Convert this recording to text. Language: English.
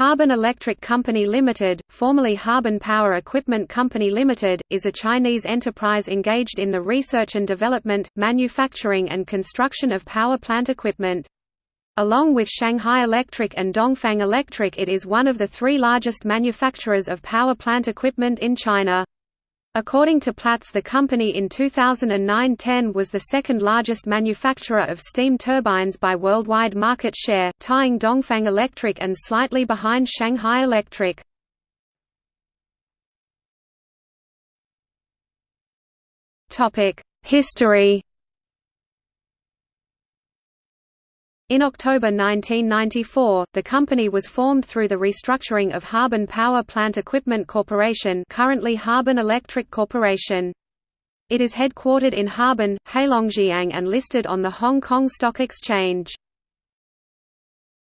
Harbin Electric Company Limited, formerly Harbin Power Equipment Company Limited, is a Chinese enterprise engaged in the research and development, manufacturing and construction of power plant equipment. Along with Shanghai Electric and Dongfang Electric it is one of the three largest manufacturers of power plant equipment in China. According to Platts the company in 2009–10 was the second largest manufacturer of steam turbines by worldwide market share, tying Dongfang Electric and slightly behind Shanghai Electric. History In October 1994, the company was formed through the restructuring of Harbin Power Plant Equipment Corporation currently Harbin Electric Corporation. It is headquartered in Harbin, Heilongjiang and listed on the Hong Kong Stock Exchange.